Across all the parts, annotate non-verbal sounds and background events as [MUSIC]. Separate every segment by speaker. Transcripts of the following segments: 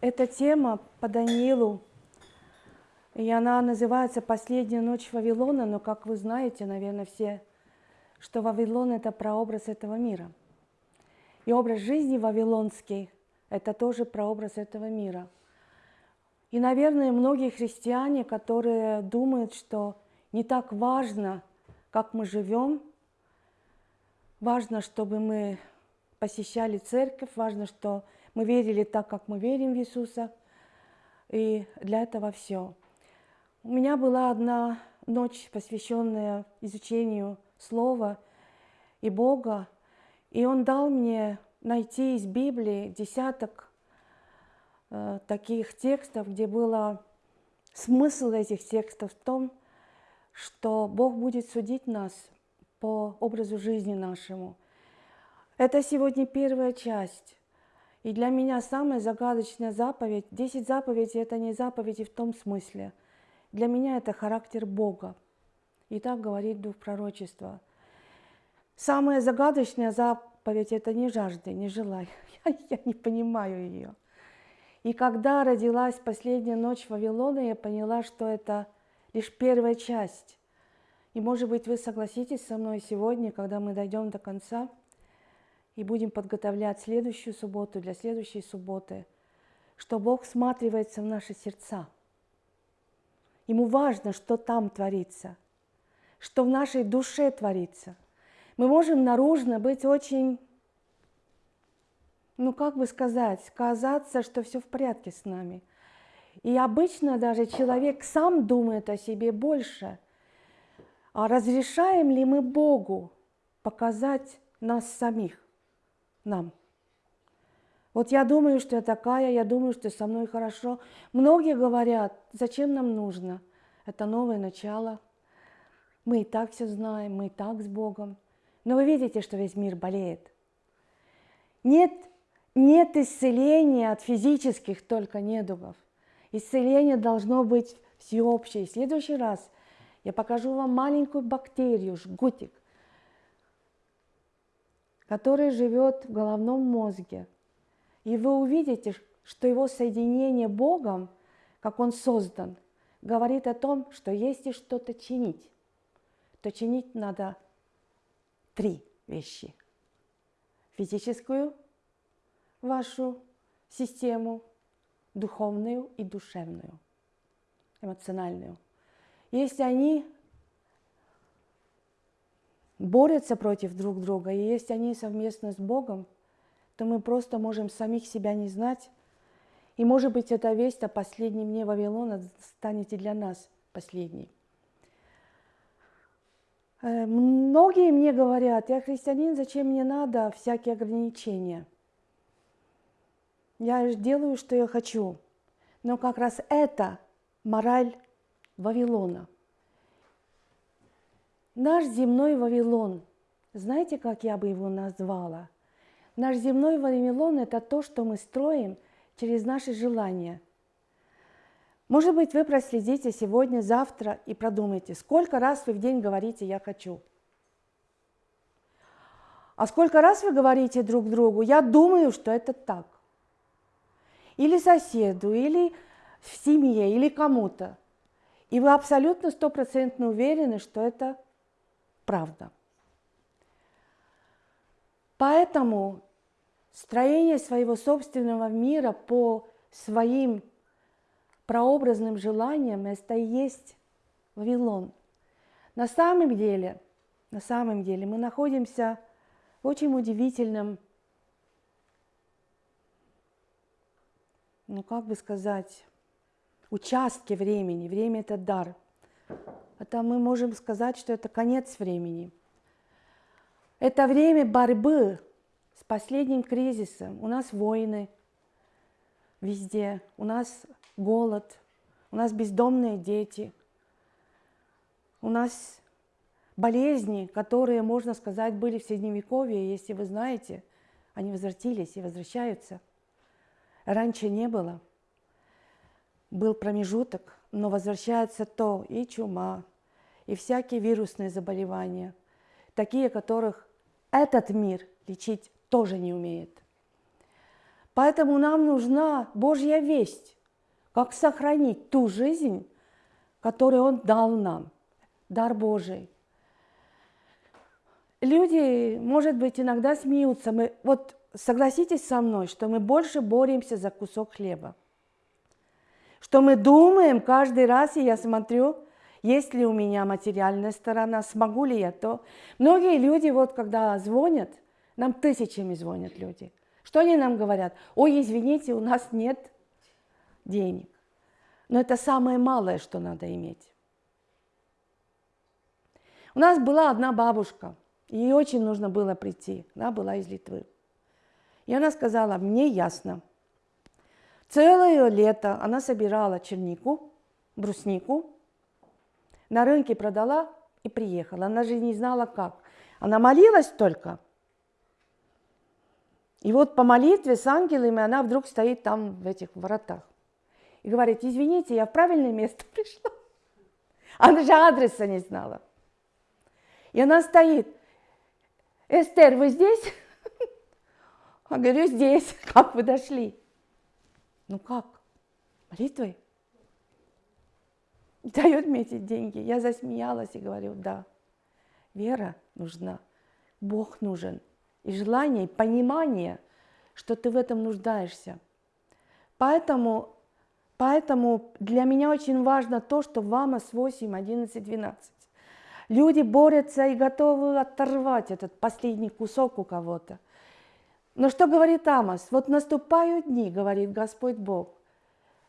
Speaker 1: Эта тема по Даниилу, и она называется «Последняя ночь Вавилона», но, как вы знаете, наверное, все, что Вавилон – это прообраз этого мира. И образ жизни вавилонский – это тоже прообраз этого мира. И, наверное, многие христиане, которые думают, что не так важно, как мы живем, важно, чтобы мы посещали церковь, важно, что мы верили так, как мы верим в Иисуса, и для этого все. У меня была одна ночь, посвященная изучению Слова и Бога, и Он дал мне найти из Библии десяток э, таких текстов, где было смысл этих текстов в том, что Бог будет судить нас по образу жизни нашему – это сегодня первая часть. И для меня самая загадочная заповедь, 10 заповедей – это не заповеди в том смысле. Для меня это характер Бога. И так говорит Дух Пророчества. Самая загадочная заповедь – это не жажды, не желай. [LAUGHS] Я, я не понимаю ее. И когда родилась последняя ночь Вавилона, я поняла, что это лишь первая часть. И, может быть, вы согласитесь со мной сегодня, когда мы дойдем до конца – и будем подготовлять следующую субботу для следующей субботы, что Бог всматривается в наши сердца. Ему важно, что там творится, что в нашей душе творится. Мы можем наружно быть очень, ну как бы сказать, казаться, что все в порядке с нами. И обычно даже человек сам думает о себе больше. А разрешаем ли мы Богу показать нас самих? Нам. Вот я думаю, что я такая, я думаю, что со мной хорошо. Многие говорят, зачем нам нужно? Это новое начало. Мы и так все знаем, мы и так с Богом. Но вы видите, что весь мир болеет. Нет, нет исцеления от физических только недугов. Исцеление должно быть всеобщее. В следующий раз я покажу вам маленькую бактерию, жгутик, который живет в головном мозге. И вы увидите, что его соединение Богом, как он создан, говорит о том, что если что-то чинить, то чинить надо три вещи. Физическую вашу систему, духовную и душевную, эмоциональную. Если они борются против друг друга, и если они совместно с Богом, то мы просто можем самих себя не знать. И, может быть, эта весть о последнем дне Вавилона станет и для нас последней. Э, многие мне говорят, я христианин, зачем мне надо всякие ограничения? Я делаю, что я хочу. Но как раз это мораль Вавилона – Наш земной Вавилон, знаете, как я бы его назвала? Наш земной Вавилон – это то, что мы строим через наши желания. Может быть, вы проследите сегодня, завтра и продумайте, сколько раз вы в день говорите «я хочу». А сколько раз вы говорите друг другу «я думаю, что это так». Или соседу, или в семье, или кому-то. И вы абсолютно стопроцентно уверены, что это правда. Поэтому строение своего собственного мира по своим прообразным желаниям – это и есть Вавилон. На самом деле, на самом деле мы находимся в очень удивительном, ну как бы сказать, участке времени. Время – это дар – это мы можем сказать, что это конец времени. Это время борьбы с последним кризисом. У нас войны везде, у нас голод, у нас бездомные дети, у нас болезни, которые, можно сказать, были в Средневековье, если вы знаете, они возвратились и возвращаются. Раньше не было. Был промежуток, но возвращается то и чума, и всякие вирусные заболевания, такие, которых этот мир лечить тоже не умеет. Поэтому нам нужна Божья весть, как сохранить ту жизнь, которую Он дал нам, дар Божий. Люди, может быть, иногда смеются. Мы, вот согласитесь со мной, что мы больше боремся за кусок хлеба. Что мы думаем каждый раз, и я смотрю, есть ли у меня материальная сторона, смогу ли я то. Многие люди, вот когда звонят, нам тысячами звонят люди. Что они нам говорят? Ой, извините, у нас нет денег. Но это самое малое, что надо иметь. У нас была одна бабушка, ей очень нужно было прийти, она была из Литвы. И она сказала, мне ясно. Целое лето она собирала чернику, бруснику, на рынке продала и приехала. Она же не знала как. Она молилась только. И вот по молитве с ангелами она вдруг стоит там в этих воротах. И говорит, извините, я в правильное место [LAUGHS] пришла. Она же адреса не знала. И она стоит. Эстер, вы здесь? [LAUGHS] Я говорю, здесь. [LAUGHS] Как вы дошли? Ну как? Молитвой? [LAUGHS] Дает мне эти деньги. Я засмеялась и говорю, да. Вера нужна. Бог нужен. И желание, и понимание, что ты в этом нуждаешься. Поэтому, поэтому для меня очень важно то, что в АМОС 8, 11, 12 люди борются и готовы оторвать этот последний кусок у кого-то. Но что говорит Амос? Вот наступают дни, говорит Господь Бог,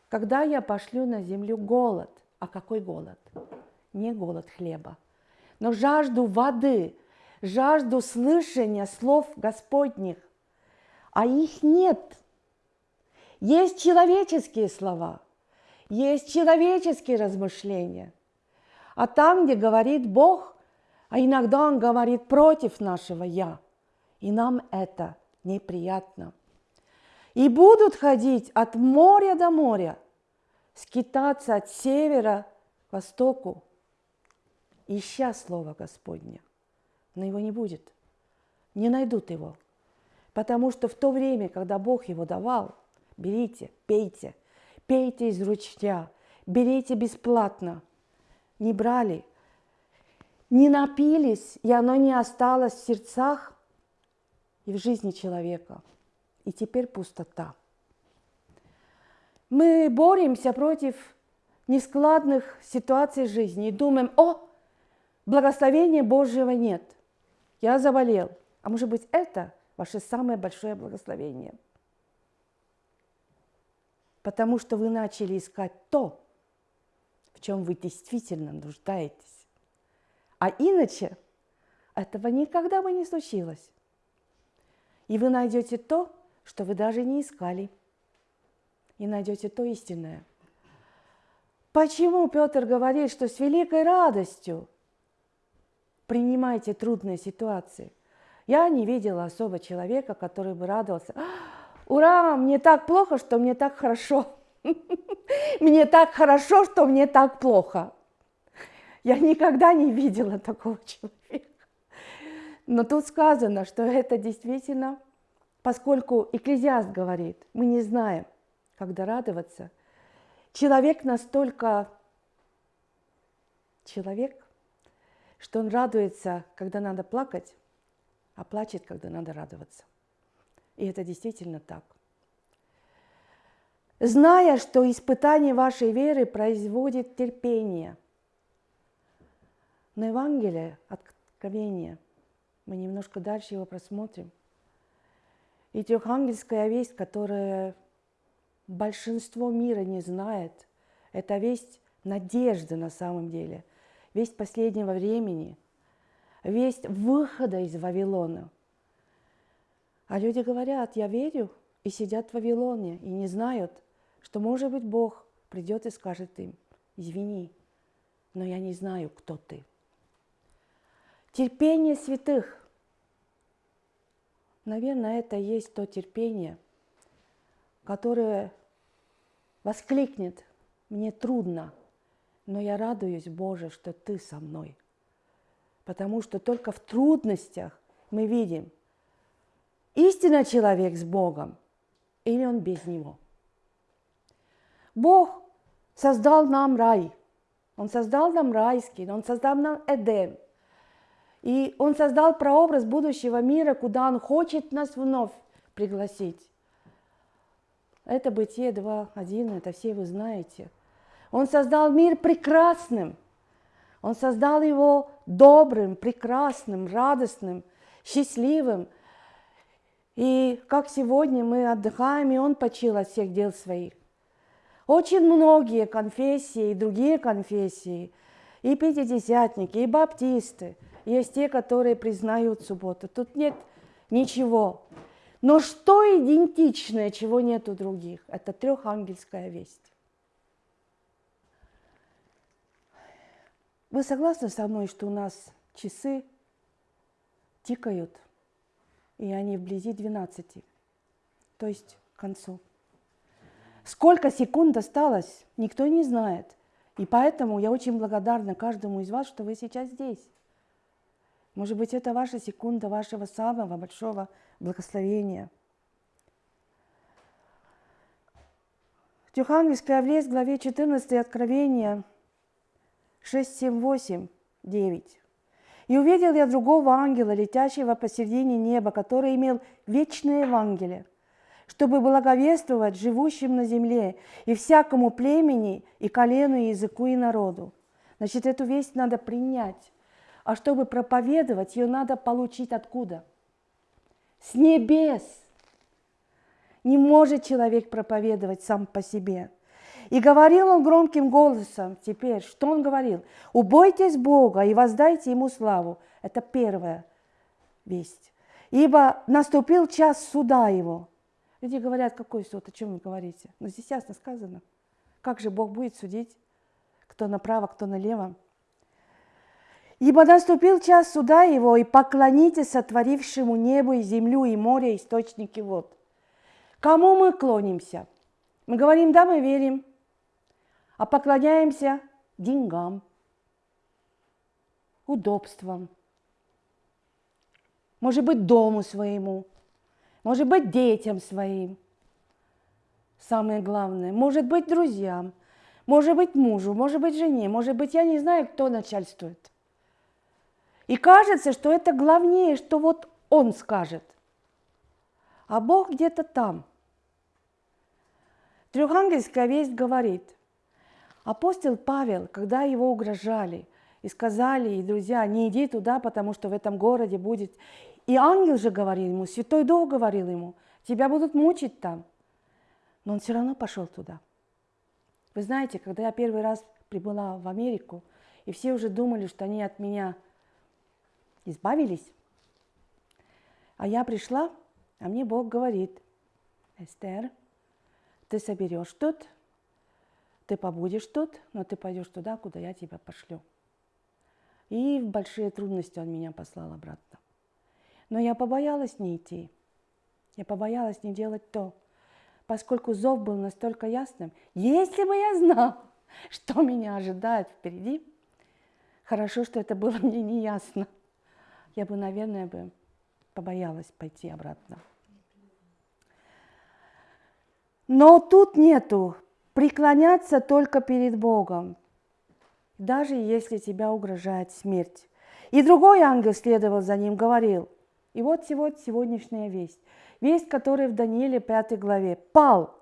Speaker 1: когда я пошлю на землю голод. А какой голод? Не голод хлеба, но жажду воды, жажду слышания слов Господних. А их нет. Есть человеческие слова, есть человеческие размышления. А там, где говорит Бог, а иногда Он говорит против нашего «я», и нам это – неприятно. И будут ходить от моря до моря, скитаться от севера к востоку, ища Слово Господне. Но его не будет, не найдут его. Потому что в то время, когда Бог его давал, берите, пейте, пейте из ручья, берите бесплатно. Не брали, не напились, и оно не осталось в сердцах, и в жизни человека. И теперь пустота. Мы боремся против нескладных ситуаций жизни и думаем, о, благословения Божьего нет, я заболел. А может быть, это ваше самое большое благословение. Потому что вы начали искать то, в чем вы действительно нуждаетесь. А иначе этого никогда бы не случилось. И вы найдете то, что вы даже не искали. И найдете то истинное. Почему Петр говорит, что с великой радостью принимайте трудные ситуации? Я не видела особо человека, который бы радовался. Ура, мне так плохо, что мне так хорошо. [LAUGHS] Мне так хорошо, что мне так плохо. Я никогда не видела такого человека. Но тут сказано, что это действительно, поскольку Экклезиаст говорит, мы не знаем, когда радоваться, человек настолько человек, что он радуется, когда надо плакать, а плачет, когда надо радоваться. И это действительно так. Зная, что испытание вашей веры производит терпение. Но Евангелие, откровение – мы немножко дальше его просмотрим. И трехангельская весть, которая большинство мира не знает, это весть надежды на самом деле, весть последнего времени, весть выхода из Вавилона. А люди говорят, я верю, и сидят в Вавилоне, и не знают, что, может быть, Бог придет и скажет им, извини, но я не знаю, кто ты. Терпение святых. Наверное, это и есть то терпение, которое воскликнет «Мне трудно, но я радуюсь, Боже, что Ты со мной». Потому что только в трудностях мы видим, истинно человек с Богом или он без него. Бог создал нам рай. Он создал нам райский, Он создал нам Эдем. И Он создал прообраз будущего мира, куда Он хочет нас вновь пригласить. Это Бытие 2.1, это все вы знаете. Он создал мир прекрасным. Он создал его добрым, прекрасным, радостным, счастливым. И как сегодня мы отдыхаем, и Он почил от всех дел своих. Очень многие конфессии и другие конфессии, и пятидесятники, и баптисты, есть те, которые признают субботу. Тут нет ничего. Но что идентичное, чего нет у других? Это трехангельская весть. Вы согласны со мной, что у нас часы тикают, и они вблизи 12, то есть к концу? Сколько секунд осталось, никто не знает. И поэтому я очень благодарна каждому из вас, что вы сейчас здесь. Может быть, это ваша секунда вашего самого большого благословения. Тюхангельская в главе 14 Откровения 6, 7, 8, 9. «И увидел я другого ангела, летящего посередине неба, который имел вечное Евангелие, чтобы благовествовать живущим на земле и всякому племени, и колену, и языку, и народу. Значит, эту весть надо принять. А чтобы проповедовать, ее надо получить откуда? С небес. Не может человек проповедовать сам по себе. И говорил он громким голосом теперь, что он говорил? «Убойтесь Бога и воздайте Ему славу». Это первая весть. «Ибо наступил час суда Его, Люди говорят, какой суд, о чем вы говорите? Но здесь ясно сказано. Как же Бог будет судить, кто направо, кто налево? Ибо наступил час суда его, и поклонитесь сотворившему небу и землю и море, источники вод. Кому мы клонимся? Мы говорим, да, мы верим, а поклоняемся деньгам, удобствам, может быть, дому своему – может быть, детям своим. Самое главное, может быть, друзьям, может быть, мужу, может быть, жене, может быть, я не знаю, кто начальствует. И кажется, что это главнее, что вот он скажет. А Бог где-то там. Трехангельская весть говорит, апостол Павел, когда его угрожали и сказали, и друзья, не иди туда, потому что в этом городе будет и ангел же говорил ему, Святой Дух говорил ему, тебя будут мучить там. Но он все равно пошел туда. Вы знаете, когда я первый раз прибыла в Америку, и все уже думали, что они от меня избавились, а я пришла, а мне Бог говорит, Эстер, ты соберешь тут, ты побудешь тут, но ты пойдешь туда, куда я тебя пошлю. И в большие трудности он меня послал обратно. Но я побоялась не идти. Я побоялась не делать то, поскольку зов был настолько ясным. Если бы я знал, [LAUGHS] что меня ожидает впереди, хорошо, что это было мне не ясно. Я бы, наверное, бы побоялась пойти обратно. Но тут нету преклоняться только перед Богом, даже если тебя угрожает смерть. И другой ангел следовал за ним, говорил, и вот сегодняшняя весть. Весть, которая в Данииле 5 главе. Пал.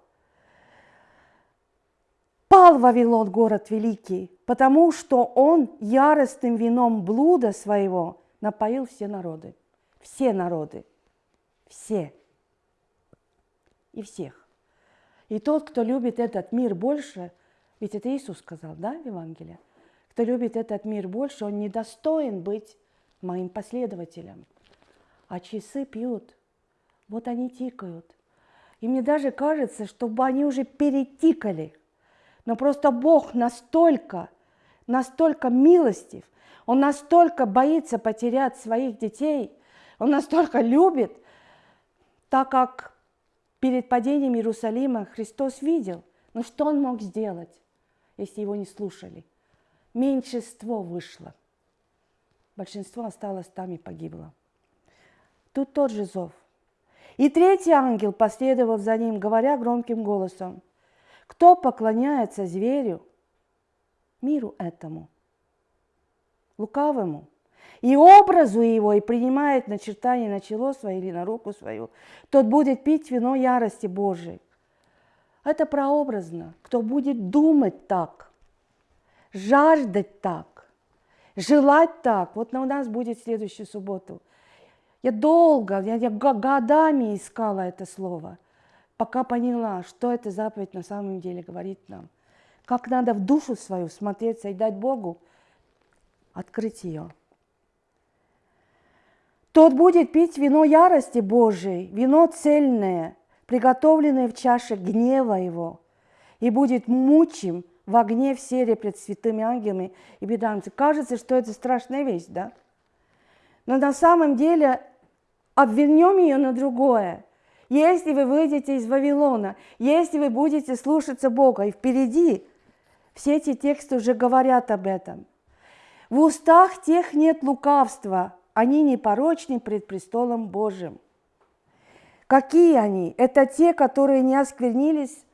Speaker 1: Пал Вавилон, город великий, потому что он яростным вином блуда своего напоил все народы. Все народы. Все. И всех. И тот, кто любит этот мир больше, ведь это Иисус сказал, да, в Евангелии? Кто любит этот мир больше, он недостоин быть моим последователем а часы пьют. Вот они тикают. И мне даже кажется, чтобы они уже перетикали. Но просто Бог настолько, настолько милостив, Он настолько боится потерять своих детей, Он настолько любит, так как перед падением Иерусалима Христос видел, но ну что Он мог сделать, если его не слушали? Меньшинство вышло. Большинство осталось там и погибло. Тут тот же зов. И третий ангел последовал за ним, говоря громким голосом, «Кто поклоняется зверю, миру этому, лукавому, и образу его, и принимает начертание на чело свое или на руку свою, тот будет пить вино ярости Божией». Это прообразно. Кто будет думать так, жаждать так, желать так. Вот у нас будет следующую субботу – я долго, я, я годами искала это слово, пока поняла, что эта заповедь на самом деле говорит нам. Как надо в душу свою смотреться и дать Богу открыть ее. Тот будет пить вино ярости Божией, вино цельное, приготовленное в чаше гнева его, и будет мучим в огне в сере пред святыми ангелами и беданцами. Кажется, что это страшная вещь, да? Но на самом деле обвернем ее на другое. Если вы выйдете из Вавилона, если вы будете слушаться Бога, и впереди все эти тексты уже говорят об этом. В устах тех нет лукавства, они непорочны пред престолом Божьим. Какие они? Это те, которые не осквернились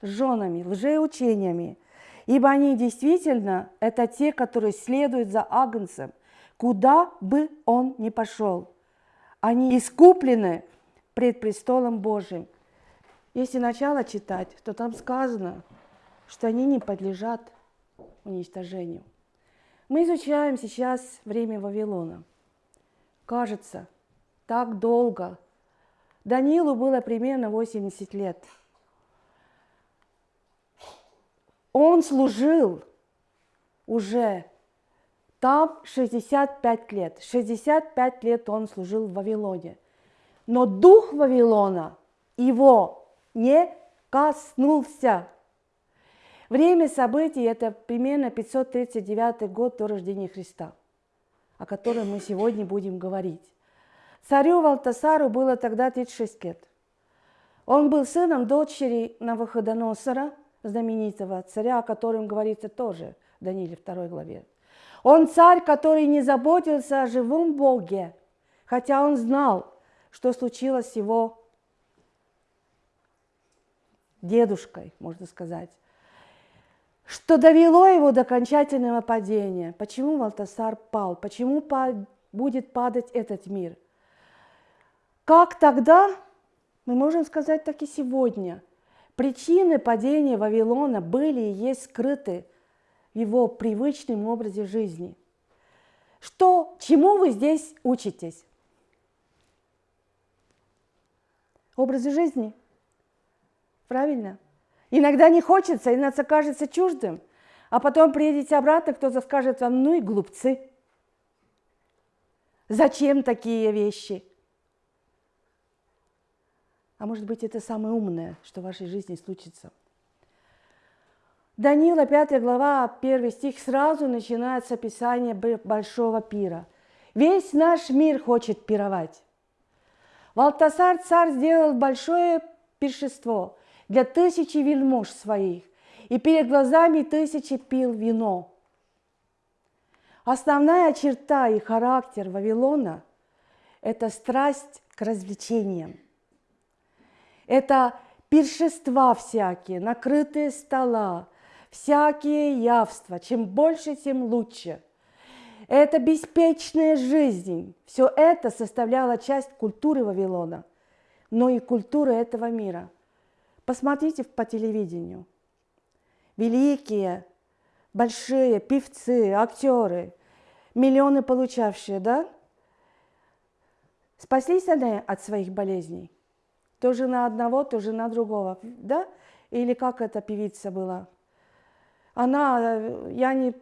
Speaker 1: женами, лжеучениями, ибо они действительно, это те, которые следуют за Агнцем, куда бы он ни пошел – они искуплены пред престолом Божьим. Если начало читать, то там сказано, что они не подлежат уничтожению. Мы изучаем сейчас время Вавилона. Кажется, так долго. Данилу было примерно 80 лет. Он служил уже там 65 лет. 65 лет он служил в Вавилоне. Но дух Вавилона его не коснулся. Время событий – это примерно 539 год до рождения Христа, о котором мы сегодня будем говорить. Царю Валтасару было тогда 36 лет. Он был сыном дочери Навуходоносора, знаменитого царя, о котором говорится тоже в Данииле 2 главе. Он царь, который не заботился о живом Боге, хотя он знал, что случилось с его дедушкой, можно сказать, что довело его до окончательного падения. Почему Валтасар пал? Почему будет падать этот мир? Как тогда, мы можем сказать так и сегодня, причины падения Вавилона были и есть скрыты – его привычном образе жизни. Что, чему вы здесь учитесь? Образы жизни. Правильно? Иногда не хочется, иногда кажется чуждым, а потом приедете обратно, кто-то скажет вам, ну и глупцы. Зачем такие вещи? А может быть, это самое умное, что в вашей жизни случится – Данила, 5 глава, 1 стих, сразу начинается описание большого пира. Весь наш мир хочет пировать. Валтасар царь сделал большое пиршество для тысячи вельмож своих, и перед глазами тысячи пил вино. Основная черта и характер Вавилона – это страсть к развлечениям. Это пиршества всякие, накрытые стола, всякие явства. Чем больше, тем лучше. Это беспечная жизнь. Все это составляло часть культуры Вавилона, но и культуры этого мира. Посмотрите по телевидению. Великие, большие певцы, актеры, миллионы получавшие, да? Спаслись они от своих болезней? То жена одного, то жена другого, да? Или как эта певица была? Она, я не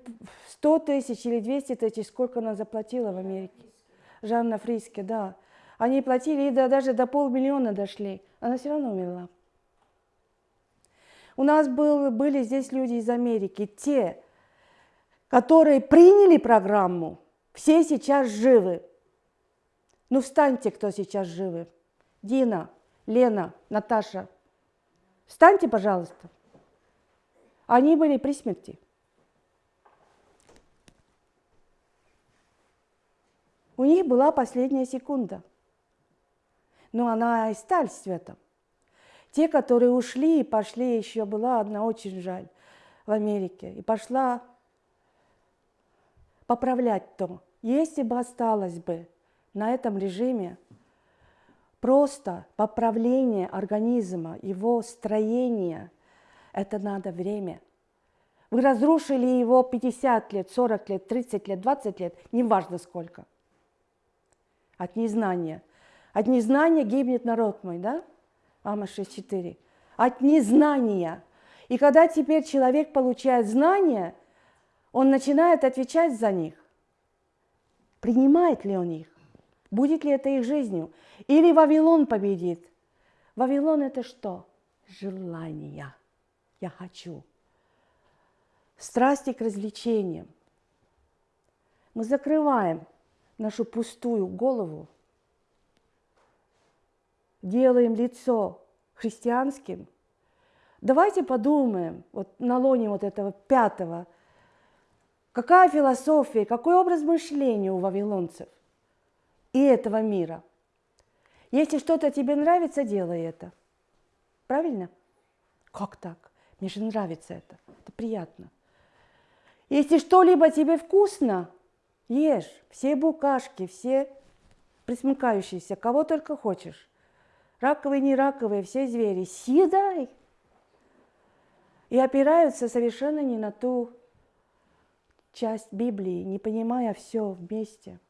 Speaker 1: 100 тысяч или 200 тысяч, сколько она заплатила в Америке. Жанна Фриске, да. Они платили, и до, даже до полмиллиона дошли. Она все равно умерла. У нас был, были здесь люди из Америки, те, которые приняли программу, все сейчас живы. Ну, встаньте, кто сейчас живы. Дина, Лена, Наташа. Встаньте, пожалуйста. Они были при смерти. У них была последняя секунда. но она и сталь светом. Те, которые ушли и пошли, еще была одна очень жаль в Америке, и пошла поправлять то. Если бы осталось бы на этом режиме просто поправление организма, его строение, это надо время. Вы разрушили его 50 лет, 40 лет, 30 лет, 20 лет, неважно сколько. От незнания. От незнания гибнет народ мой, да? Ама 6.4. От незнания. И когда теперь человек получает знания, он начинает отвечать за них. Принимает ли он их? Будет ли это их жизнью? Или Вавилон победит? Вавилон это что? Желание. Я хочу. Страсти к развлечениям. Мы закрываем нашу пустую голову, делаем лицо христианским. Давайте подумаем вот на лоне вот этого пятого – Какая философия, какой образ мышления у вавилонцев и этого мира? Если что-то тебе нравится, делай это. Правильно? Как так? Мне же нравится это. Это приятно. Если что-либо тебе вкусно, ешь. Все букашки, все присмыкающиеся, кого только хочешь. Раковые, не раковые, все звери. Съедай. И опираются совершенно не на ту часть Библии, не понимая все вместе.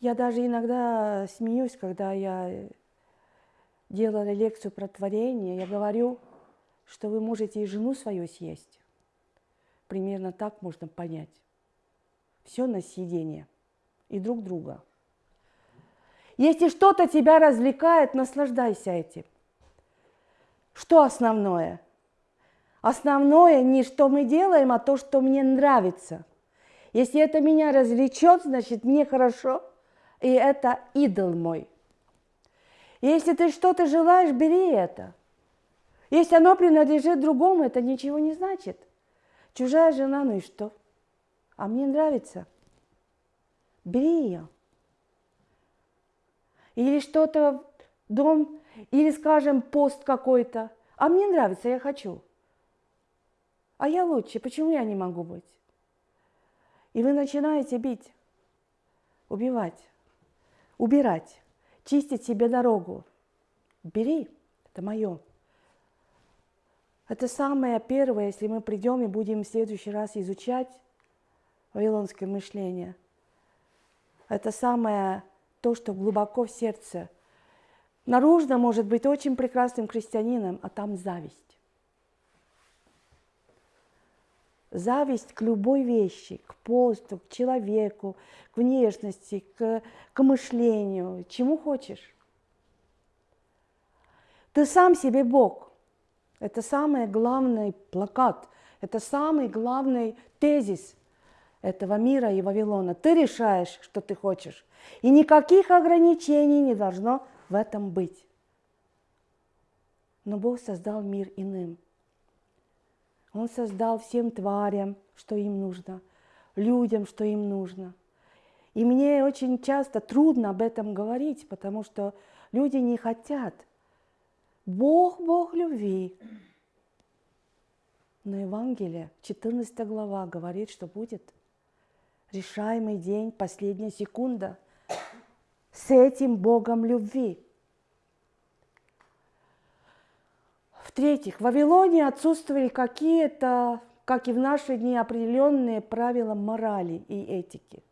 Speaker 1: Я даже иногда смеюсь, когда я делала лекцию про творение, я говорю, что вы можете и жену свою съесть. Примерно так можно понять. Все на съедение и друг друга. Если что-то тебя развлекает, наслаждайся этим. Что основное – Основное не что мы делаем, а то, что мне нравится. Если это меня развлечет, значит мне хорошо, и это идол мой. Если ты что-то желаешь, бери это. Если оно принадлежит другому, это ничего не значит. Чужая жена, ну и что? А мне нравится. Бери ее. Или что-то, дом, или, скажем, пост какой-то. А мне нравится, я хочу а я лучше, почему я не могу быть? И вы начинаете бить, убивать, убирать, чистить себе дорогу. Бери, это мое. Это самое первое, если мы придем и будем в следующий раз изучать вавилонское мышление. Это самое то, что глубоко в сердце. Наружно может быть очень прекрасным христианином, а там зависть. зависть к любой вещи, к посту, к человеку, к внешности, к, к мышлению, чему хочешь. Ты сам себе Бог. Это самый главный плакат, это самый главный тезис этого мира и Вавилона. Ты решаешь, что ты хочешь. И никаких ограничений не должно в этом быть. Но Бог создал мир иным – он создал всем тварям, что им нужно, людям, что им нужно. И мне очень часто трудно об этом говорить, потому что люди не хотят. Бог, Бог любви. Но Евангелие, 14 глава, говорит, что будет решаемый день, последняя секунда с этим Богом любви. В-третьих, в Вавилоне отсутствовали какие-то, как и в наши дни, определенные правила морали и этики.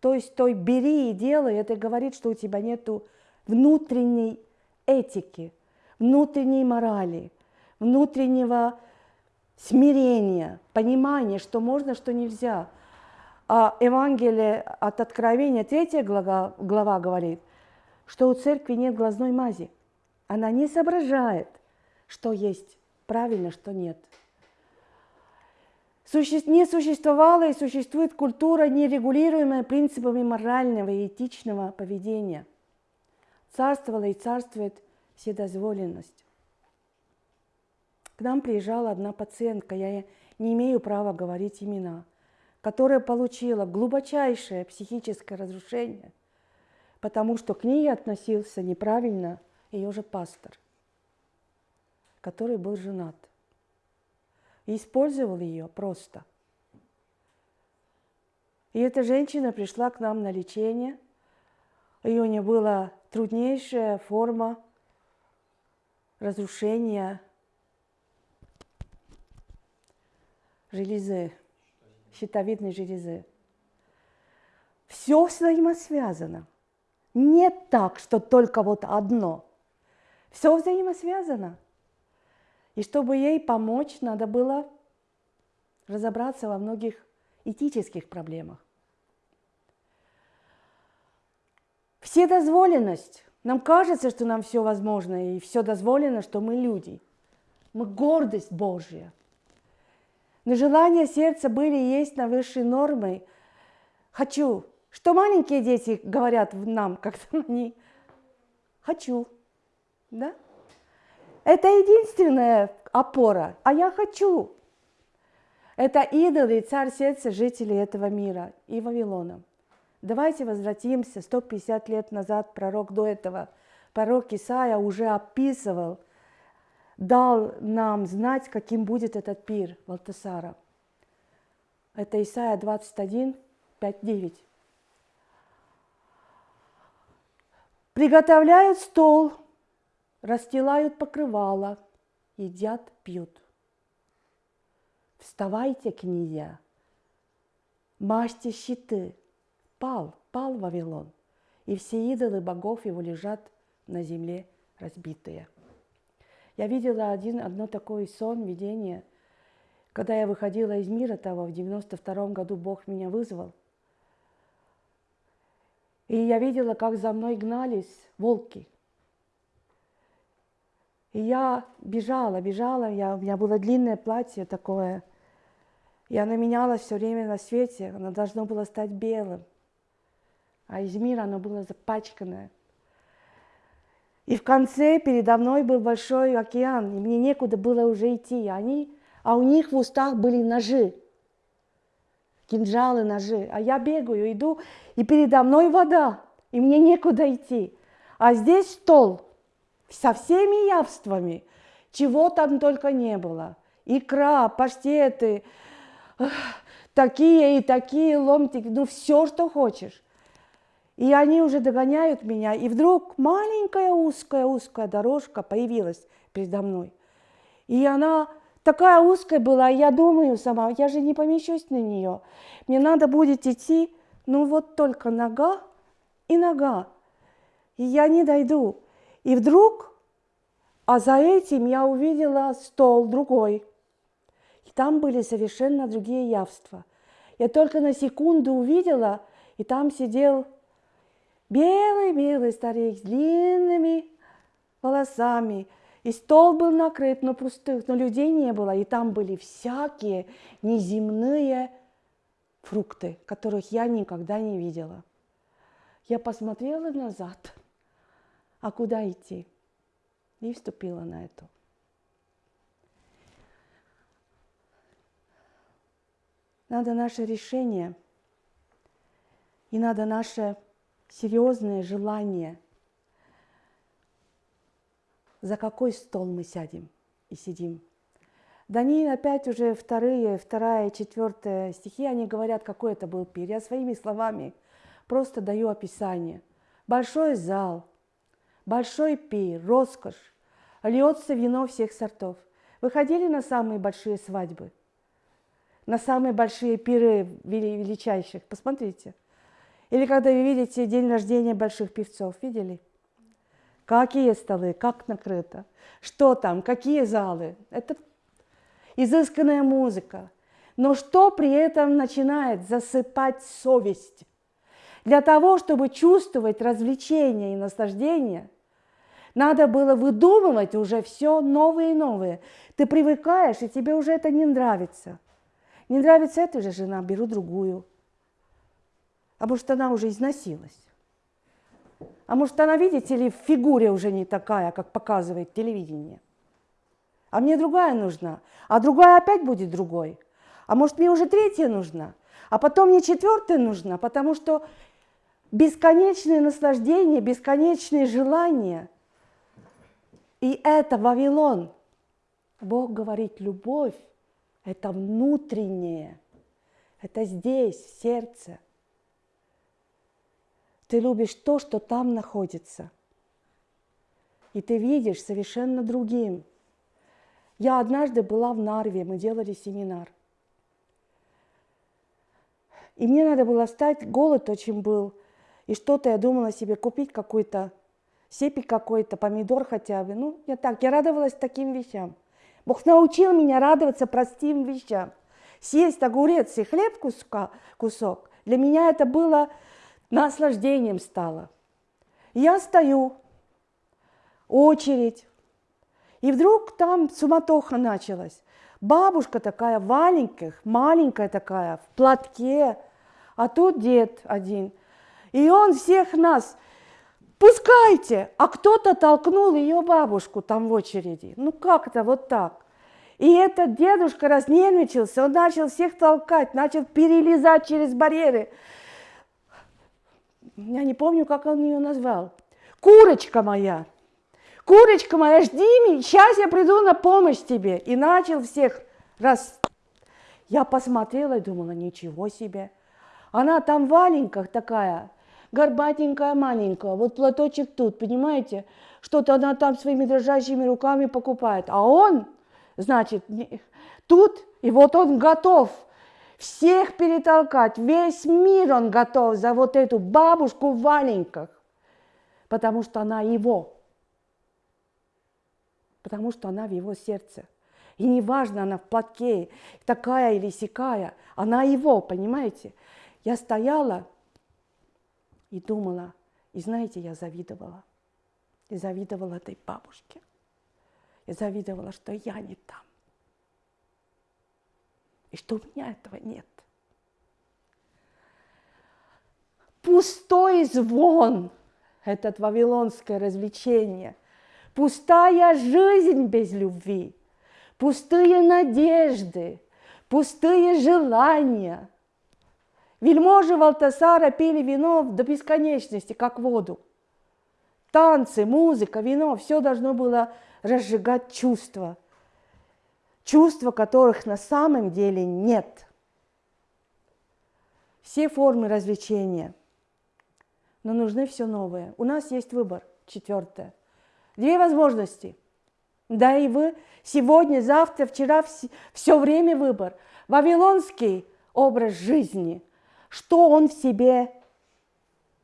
Speaker 1: То есть той бери и делай, это говорит, что у тебя нет внутренней этики, внутренней морали, внутреннего смирения, понимания, что можно, что нельзя. А Евангелие от Откровения, третья глава, глава говорит, что у церкви нет глазной мази. Она не соображает, что есть правильно, что нет. Не существовала и существует культура, нерегулируемая принципами морального и этичного поведения. Царствовала и царствует вседозволенность. К нам приезжала одна пациентка, я не имею права говорить имена. Которая получила глубочайшее психическое разрушение, потому что к ней относился неправильно ее же пастор, который был женат. И использовал ее просто. И эта женщина пришла к нам на лечение. Ее не была труднейшая форма разрушения железы, щитовидной железы. Все взаимосвязано. Нет так, что только вот одно. Все взаимосвязано. И чтобы ей помочь, надо было разобраться во многих этических проблемах. Вседозволенность. Нам кажется, что нам все возможно и все дозволено, что мы люди. Мы гордость Божья. Но желания сердца были и есть на высшей нормой. Хочу. Что маленькие дети говорят нам, когда [LAUGHS] они хочу. Да? Это единственная опора. А я хочу. Это идолы, царь сердца жителей этого мира и Вавилона. Давайте возвратимся 150 лет назад, пророк до этого, пророк Исаия уже описывал, дал нам знать, каким будет этот пир Валтасара. Это Исаия 21, 5, 9. Приготовляют стол, расстилают покрывало, едят, пьют. Вставайте, князья, мажьте щиты. Пал, пал Вавилон, и все идолы богов его лежат на земле разбитые. Я видела один, одно такое сон, видение, когда я выходила из мира того, в 92 году Бог меня вызвал. И я видела, как за мной гнались волки. И я бежала, бежала, я, у меня было длинное платье такое – и она менялась все время на свете, она должна была стать белым. А из мира оно было запачканное. И в конце передо мной был большой океан, и мне некуда было уже идти. Они, а у них в устах были ножи, кинжалы, ножи. А я бегаю, иду, и передо мной вода, и мне некуда идти. А здесь стол со всеми явствами, чего там только не было. Икра, паштеты, такие и такие ломтики, ну все, что хочешь. И они уже догоняют меня, и вдруг маленькая узкая-узкая дорожка появилась передо мной. И она такая узкая была, я думаю сама, я же не помещусь на нее. Мне надо будет идти, ну вот только нога и нога. И я не дойду. И вдруг, а за этим я увидела стол другой – и там были совершенно другие явства. Я только на секунду увидела, и там сидел белый-белый старик с длинными волосами. И стол был накрыт, но пустых, но людей не было. И там были всякие неземные фрукты, которых я никогда не видела. Я посмотрела назад, а куда идти? И вступила на это. Надо наше решение и надо наше серьезное желание, за какой стол мы сядем и сидим. Даниил опять уже вторые, вторая, четвертая стихи, они говорят, какой это был пир. Я своими словами просто даю описание. Большой зал, большой пир, роскошь, льется вино всех сортов. Вы ходили на самые большие свадьбы – на самые большие пиры величайших. Посмотрите. Или когда вы видите день рождения больших певцов, видели? Какие столы, как накрыто, что там, какие залы. Это изысканная музыка. Но что при этом начинает засыпать совесть? Для того, чтобы чувствовать развлечение и наслаждение, надо было выдумывать уже все новые и новые. Ты привыкаешь, и тебе уже это не нравится – не нравится эта же жена, беру другую. А может, она уже износилась. А может, она, видите ли, в фигуре уже не такая, как показывает телевидение. А мне другая нужна. А другая опять будет другой. А может, мне уже третья нужна. А потом мне четвертое нужно, потому что бесконечные наслаждения, бесконечные желания. И это Вавилон. Бог говорит, любовь – это внутреннее, это здесь, в сердце. Ты любишь то, что там находится. И ты видишь совершенно другим. Я однажды была в Нарве, мы делали семинар. И мне надо было встать, голод очень был – и что-то я думала себе купить какой-то сепик какой-то, помидор хотя бы. Ну, я так, я радовалась таким вещам. Бог научил меня радоваться простым вещам. Съесть огурец и хлеб куска, кусок, для меня это было наслаждением стало. Я стою, очередь, и вдруг там суматоха началась. Бабушка такая маленькая, маленькая такая, в платке, а тут дед один – и он всех нас, пускайте, а кто-то толкнул ее бабушку там в очереди. Ну как-то вот так. И этот дедушка разнервничался, он начал всех толкать, начал перелезать через барьеры. Я не помню, как он ее назвал. Курочка моя, курочка моя, жди меня, сейчас я приду на помощь тебе. И начал всех раз. Я посмотрела и думала, ничего себе. Она там валеньках такая, горбатенькая, маленькая, вот платочек тут, понимаете? Что-то она там своими дрожащими руками покупает. А он, значит, тут, и вот он готов всех перетолкать, весь мир он готов за вот эту бабушку в валенках, потому что она его, потому что она в его сердце. И неважно, она в платке, такая или сякая, она его, понимаете? Я стояла, и думала, и знаете, я завидовала. И завидовала этой бабушке. И завидовала, что я не там. И что у меня этого нет. Пустой звон – этот вавилонское развлечение. Пустая жизнь без любви. Пустые надежды, пустые желания – Вельможи Валтасара пили вино до бесконечности, как воду. Танцы, музыка, вино – все должно было разжигать чувства. Чувства, которых на самом деле нет. Все формы развлечения. Но нужны все новое. У нас есть выбор. Четвертое. Две возможности. Да и вы сегодня, завтра, вчера, все время выбор. Вавилонский образ жизни – что он в себе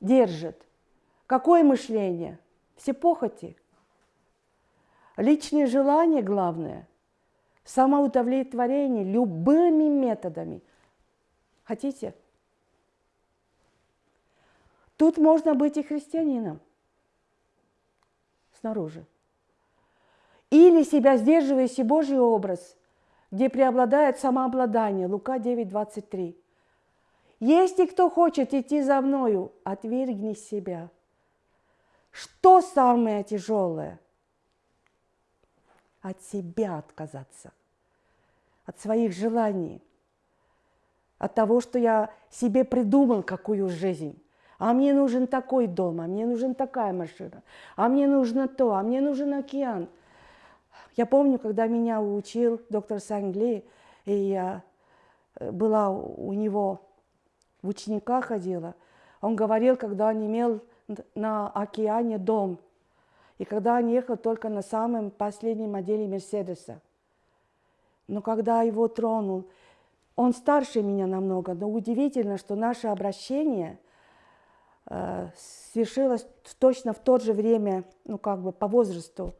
Speaker 1: держит? Какое мышление? Все похоти. Личные желания главное. Самоудовлетворение любыми методами. Хотите? Тут можно быть и христианином снаружи. Или себя сдерживающий Божий образ, где преобладает самообладание. Лука 9, 23. Если кто хочет идти за мною, отвергни себя. Что самое тяжелое? От себя отказаться, от своих желаний, от того, что я себе придумал какую жизнь. А мне нужен такой дом, а мне нужен такая машина, а мне нужно то, а мне нужен океан. Я помню, когда меня учил доктор Сангли, и я э, была у него в ученика ходила. Он говорил, когда он имел на океане дом, и когда он ехал только на самом последнем моделе Мерседеса. Но когда его тронул, он старше меня намного, но удивительно, что наше обращение э, свершилось точно в то же время, ну как бы по возрасту,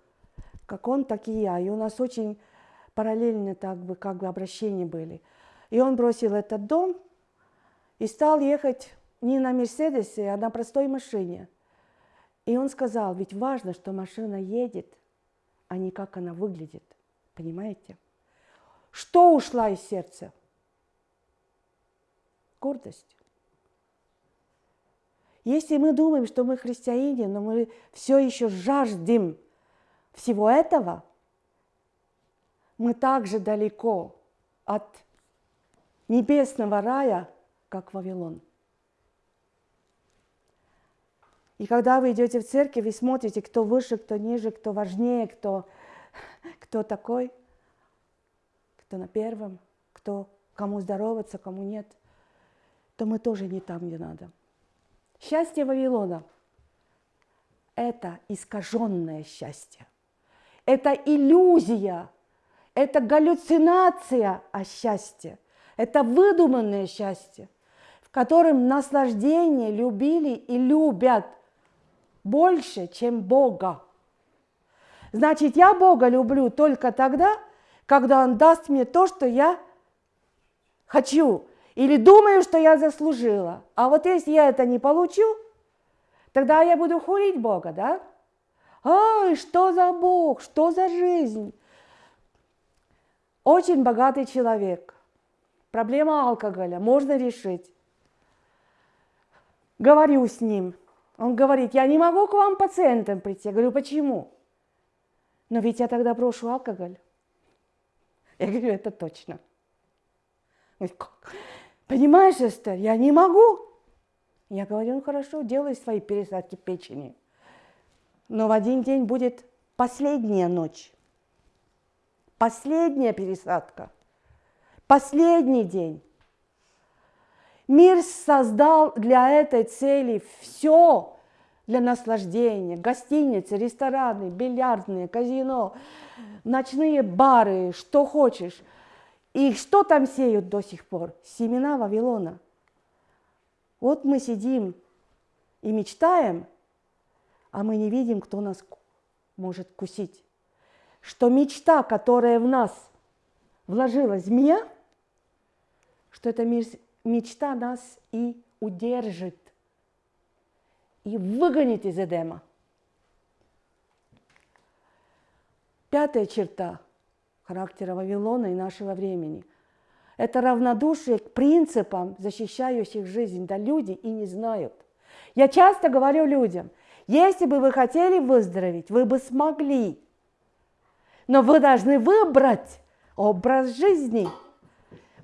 Speaker 1: как он, так и я. И у нас очень параллельно так бы, как бы обращения были. И он бросил этот дом, и стал ехать не на Мерседесе, а на простой машине. И он сказал, ведь важно, что машина едет, а не как она выглядит. Понимаете? Что ушла из сердца? Гордость. Если мы думаем, что мы христиане, но мы все еще жаждем всего этого, мы также далеко от небесного рая, как Вавилон. И когда вы идете в церковь и смотрите, кто выше, кто ниже, кто важнее, кто, кто такой, кто на первом, кто кому здороваться, кому нет, то мы тоже не там, где надо. Счастье Вавилона – это искаженное счастье. Это иллюзия, это галлюцинация о счастье. Это выдуманное счастье, в котором наслаждение любили и любят больше, чем Бога. Значит, я Бога люблю только тогда, когда Он даст мне то, что я хочу, или думаю, что я заслужила. А вот если я это не получу, тогда я буду хулить Бога, да? Ой, что за Бог, что за жизнь? Очень богатый человек. Проблема алкоголя можно решить. Говорю с ним – он говорит, я не могу к вам пациентам прийти. Я говорю, почему? Но ведь я тогда брошу алкоголь. Я говорю, это точно. Говорит, как? Понимаешь, Эстер, я не могу. Я говорю, ну хорошо, делай свои пересадки печени. Но в один день будет последняя ночь. Последняя пересадка. Последний день. Мир создал для этой цели все для наслаждения. Гостиницы, рестораны, бильярдные, казино, ночные бары, что хочешь. И что там сеют до сих пор? Семена Вавилона. Вот мы сидим и мечтаем, а мы не видим, кто нас может кусить. Что мечта, которая в нас вложилась змея, что это мечта нас и удержит, и выгонит из Эдема. Пятая черта характера Вавилона и нашего времени – это равнодушие к принципам, защищающих жизнь. Да люди и не знают. Я часто говорю людям, если бы вы хотели выздороветь, вы бы смогли. Но вы должны выбрать образ жизни –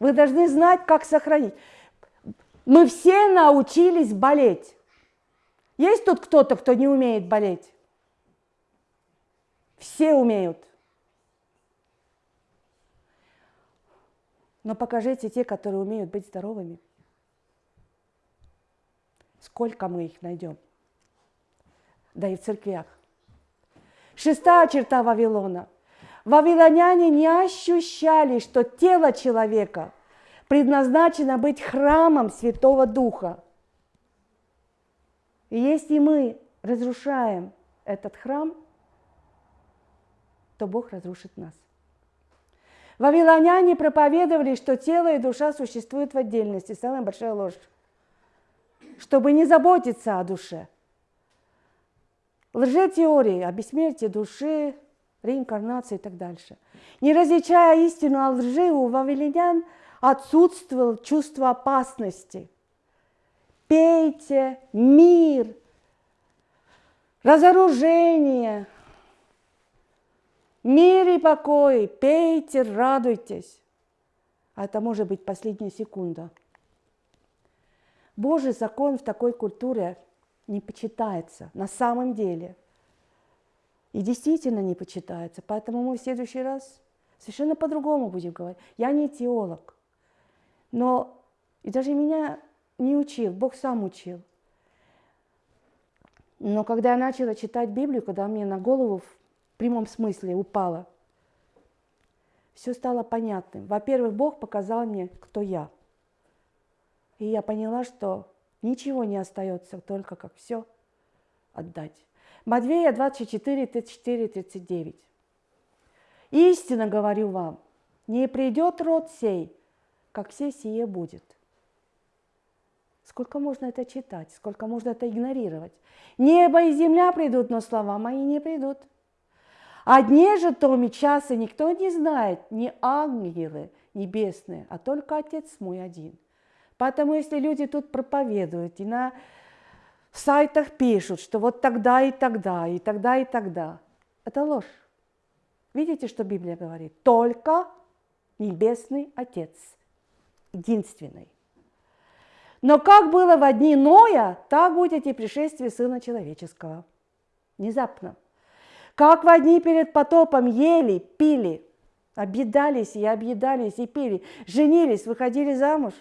Speaker 1: вы должны знать, как сохранить. Мы все научились болеть. Есть тут кто-то, кто не умеет болеть? Все умеют. Но покажите те, которые умеют быть здоровыми. Сколько мы их найдем? Да и в церквях. Шестая черта Вавилона – Вавилоняне не ощущали, что тело человека предназначено быть храмом Святого Духа. И если мы разрушаем этот храм, то Бог разрушит нас. Вавилоняне проповедовали, что тело и душа существуют в отдельности. Самая большая ложь. Чтобы не заботиться о душе. Лжетеории о бессмертии души, реинкарнации и так дальше. Не различая истину о лжи, у вавилонян отсутствовало чувство опасности. Пейте мир, разоружение, мир и покой, пейте, радуйтесь. А это может быть последняя секунда. Божий закон в такой культуре не почитается на самом деле – и действительно не почитается. Поэтому мы в следующий раз совершенно по-другому будем говорить. Я не теолог, но и даже меня не учил, Бог сам учил. Но когда я начала читать Библию, когда мне на голову в прямом смысле упало, все стало понятным. Во-первых, Бог показал мне, кто я. И я поняла, что ничего не остается, только как все отдать. Матвея 24, 34, 39. Истинно говорю вам, не придет род сей, как все сие будет. Сколько можно это читать, сколько можно это игнорировать? Небо и земля придут, но слова мои не придут. О дне же том и никто не знает, ни ангелы небесные, а только Отец мой один. Поэтому если люди тут проповедуют и на в сайтах пишут, что вот тогда и тогда, и тогда и тогда. Это ложь. Видите, что Библия говорит? Только Небесный Отец, единственный. Но как было в дни Ноя, так будет и пришествие Сына Человеческого. Внезапно. Как в дни перед потопом ели, пили, объедались и объедались и пили, женились, выходили замуж.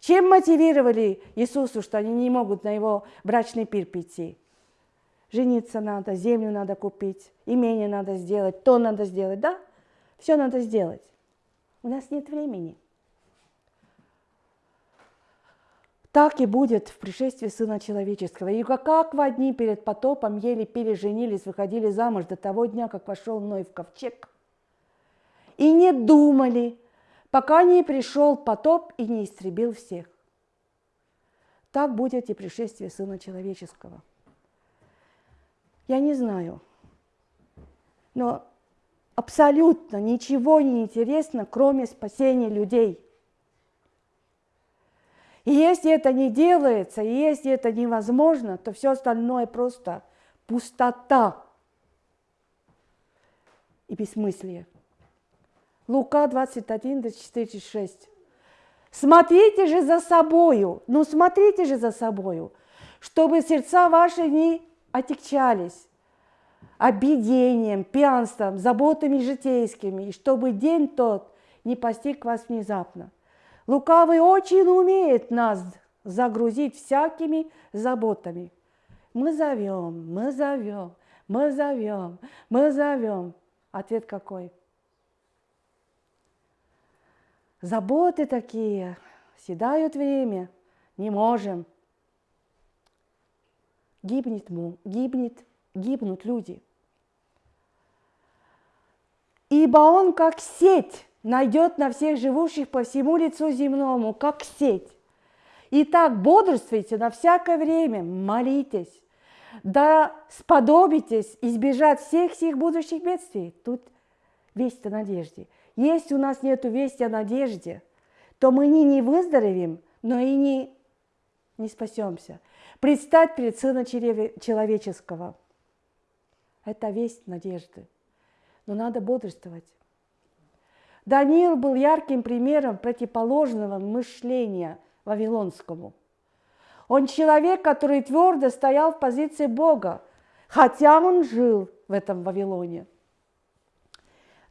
Speaker 1: Чем мотивировали Иисусу, что они не могут на его брачный пир прийти? Жениться надо, землю надо купить, имение надо сделать, то надо сделать, да? Все надо сделать. У нас нет времени. Так и будет в пришествии Сына Человеческого. И как в дни перед потопом ели, пили, женились, выходили замуж до того дня, как вошел Ной в ковчег. И не думали, пока не пришел потоп и не истребил всех. Так будет и пришествие Сына Человеческого. Я не знаю, но абсолютно ничего не интересно, кроме спасения людей – и если это не делается, и если это невозможно, то все остальное просто пустота и бессмыслие. Лука 21, 24, 6. Смотрите же за собою, ну смотрите же за собою, чтобы сердца ваши не отягчались обидением, пьянством, заботами житейскими, и чтобы день тот не постиг вас внезапно. Лукавый очень умеет нас загрузить всякими заботами. Мы зовем, мы зовем, мы зовем, мы зовем. Ответ какой? Заботы такие, седают время, не можем. Гибнет, гибнет, гибнут люди. Ибо он как сеть найдет на всех живущих по всему лицу земному, как сеть. Итак, бодрствуйте на всякое время, молитесь, да сподобитесь избежать всех всех будущих бедствий. Тут весть о надежде. Если у нас нет вести о надежде, то мы не, не выздоровеем, но и не, не спасемся. Предстать перед Сыном Человеческого – это весть надежды. Но надо бодрствовать. Даниил был ярким примером противоположного мышления вавилонскому. Он человек, который твердо стоял в позиции Бога, хотя он жил в этом Вавилоне.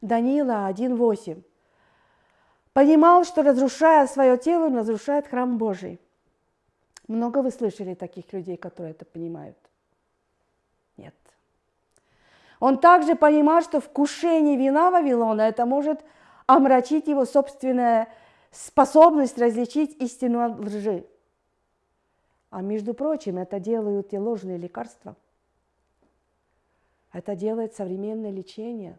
Speaker 1: Даниила 1.8. Понимал, что разрушая свое тело, он разрушает храм Божий. Много вы слышали таких людей, которые это понимают? Нет. Он также понимал, что вкушение вина Вавилона это может омрачить его собственная способность различить истину от лжи. А между прочим, это делают и ложные лекарства. Это делает современное лечение.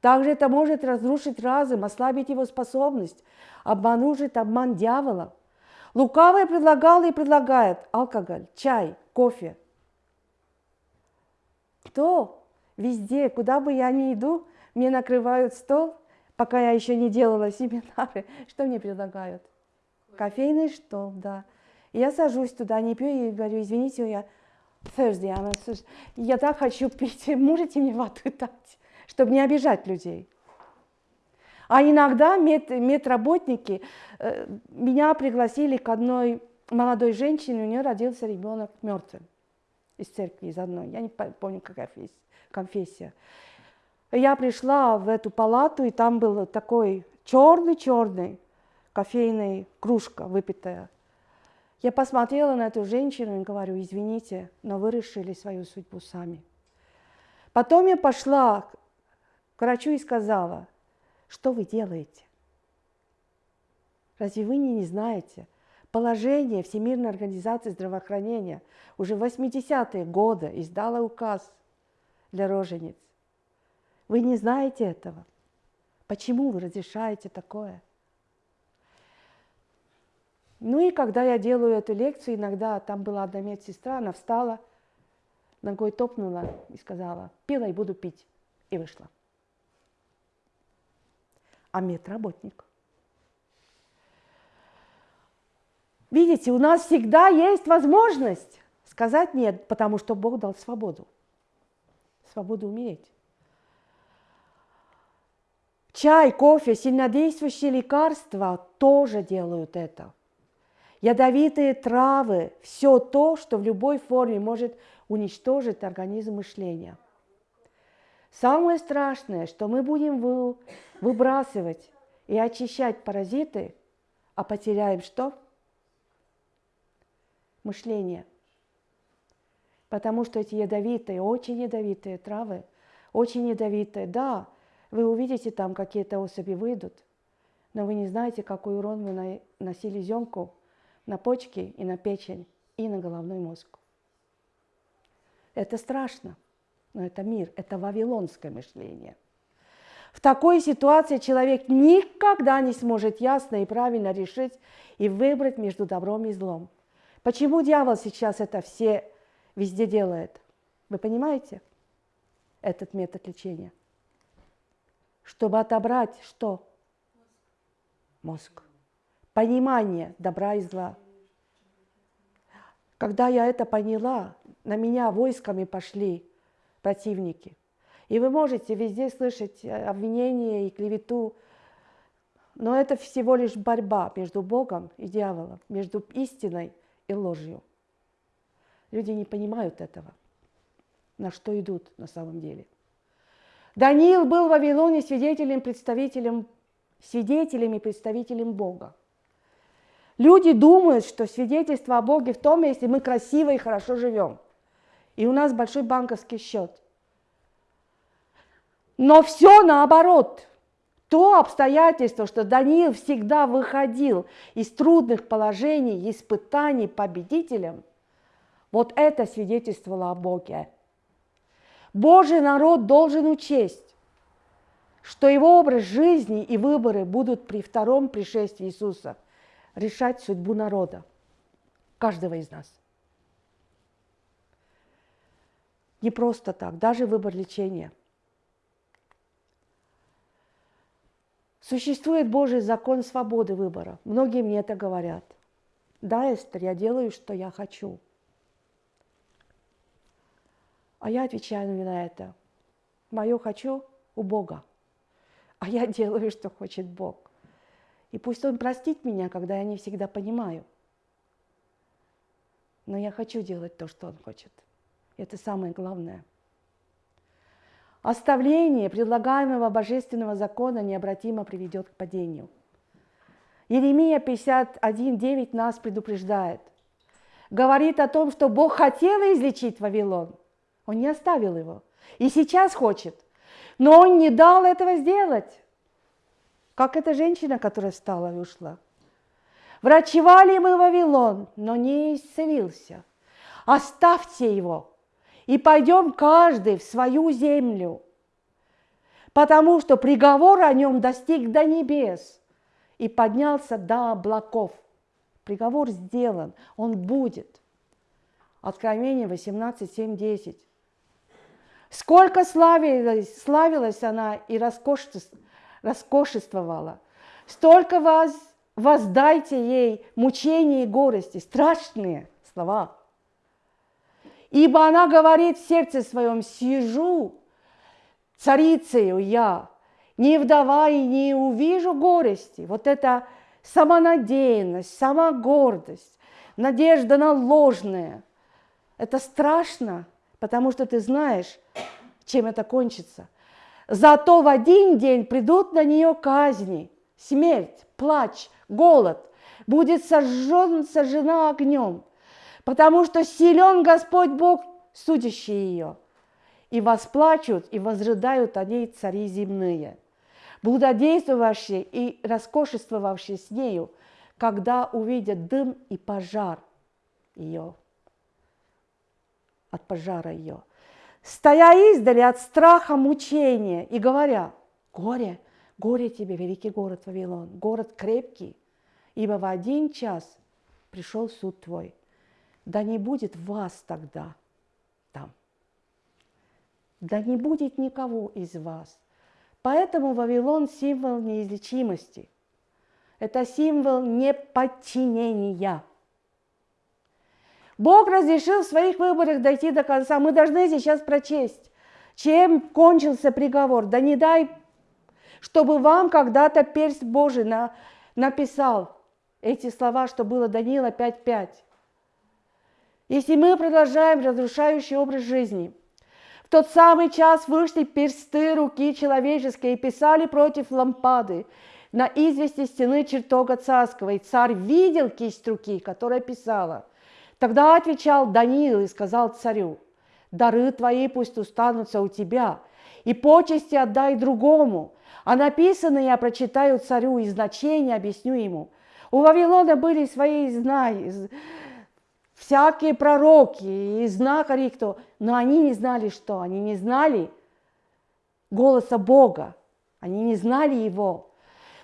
Speaker 1: Также это может разрушить разум, ослабить его способность, обманужить обман дьявола. Лукавый предлагал и предлагает алкоголь, чай, кофе. Кто везде, куда бы я ни иду, мне накрывают стол – пока я еще не делала семинары, [LAUGHS] что мне предлагают? Кофейный стол, да. Я сажусь туда, не пью и говорю, извините, я Thursday, я так хочу пить, [LAUGHS] можете мне воду дать, чтобы не обижать людей. А иногда мед, медработники э, меня пригласили к одной молодой женщине, у нее родился ребенок мертвым из церкви, из одной, я не помню, какая конфессия. Я пришла в эту палату, и там был такой черный-черный кофейный кружка выпитая. Я посмотрела на эту женщину и говорю, извините, но вы решили свою судьбу сами. Потом я пошла к врачу и сказала, что вы делаете? Разве вы не, не знаете? Положение Всемирной организации здравоохранения уже в 80-е годы издала указ для рожениц. Вы не знаете этого. Почему вы разрешаете такое? Ну и когда я делаю эту лекцию, иногда там была одна медсестра, она встала, ногой топнула и сказала, пила и буду пить. И вышла. А медработник. Видите, у нас всегда есть возможность сказать нет, потому что Бог дал свободу. Свободу умереть. Чай, кофе, сильнодействующие лекарства тоже делают это. Ядовитые травы, все то, что в любой форме может уничтожить организм мышления. Самое страшное, что мы будем выбрасывать и очищать паразиты, а потеряем что? Мышление. Потому что эти ядовитые, очень ядовитые травы, очень ядовитые, да, вы увидите там какие-то особи выйдут, но вы не знаете, какой урон вы носили земку на почки и на печень и на головной мозг. Это страшно, но это мир, это вавилонское мышление – в такой ситуации человек никогда не сможет ясно и правильно решить и выбрать между добром и злом. Почему дьявол сейчас это все везде делает? Вы понимаете этот метод лечения? Чтобы отобрать что? Мозг. Понимание добра и зла. Когда я это поняла, на меня войсками пошли противники – и вы можете везде слышать э, обвинения и клевету, но это всего лишь борьба между Богом и дьяволом, между истиной и ложью. Люди не понимают этого, на что идут на самом деле. Даниил был в Вавилоне свидетелем, представителем, свидетелем и представителем Бога. Люди думают, что свидетельство о Боге в том, если мы красиво и хорошо живем. И у нас большой банковский счет – но все наоборот. То обстоятельство, что Даниил всегда выходил из трудных положений, испытаний победителем, вот это свидетельствовало о Боге. Божий народ должен учесть, что его образ жизни и выборы будут при втором пришествии Иисуса решать судьбу народа, каждого из нас. Не просто так, даже выбор лечения – Существует Божий закон свободы выбора. Многие мне это говорят. Да, Эстер, я делаю, что я хочу. А я отвечаю на это. Мое хочу у Бога. А я делаю, что хочет Бог. И пусть Он простит меня, когда я не всегда понимаю. Но я хочу делать то, что Он хочет. Это самое главное – Оставление предлагаемого божественного закона необратимо приведет к падению. Еремия 51.9 нас предупреждает. Говорит о том, что Бог хотел излечить Вавилон. Он не оставил его. И сейчас хочет. Но он не дал этого сделать. Как эта женщина, которая встала и ушла. Врачевали мы Вавилон, но не исцелился. Оставьте его и пойдем каждый в свою землю, потому что приговор о нем достиг до небес и поднялся до облаков. Приговор сделан, он будет. Откровение 18, 7, 10. Сколько славилась, славилась она и роскошествовала, столько вас, воздайте ей мучения и горести, страшные слова – Ибо она говорит в сердце своем, сижу царицею я, не вдова и не увижу горести. Вот это самонадеянность, самогордость, надежда на ложное. Это страшно, потому что ты знаешь, чем это кончится. Зато в один день придут на нее казни, смерть, плач, голод, будет сожжен, сожжена огнем потому что силен Господь Бог, судящий ее. И восплачут, и возрыдают о ней цари земные, блудодействовавшие и роскошествовавшие с нею, когда увидят дым и пожар ее, от пожара ее, стоя издали от страха мучения и говоря, горе, горе тебе, великий город Вавилон, город крепкий, ибо в один час пришел суд твой да не будет вас тогда там. Да не будет никого из вас. Поэтому Вавилон – символ неизлечимости. Это символ неподчинения. Бог разрешил в своих выборах дойти до конца. Мы должны сейчас прочесть, чем кончился приговор. Да не дай чтобы вам когда-то перст Божий на, написал эти слова, что было Даниила 5.5. Если мы продолжаем разрушающий образ жизни, в тот самый час вышли персты руки человеческой и писали против лампады на извести стены чертога царского, и царь видел кисть руки, которая писала. Тогда отвечал Даниил и сказал царю, «Дары твои пусть устанутся у тебя, и почести отдай другому, а написанное я прочитаю царю и значение объясню ему». У Вавилона были свои знания, всякие пророки и знахари, кто, но они не знали что, они не знали голоса Бога, они не знали Его.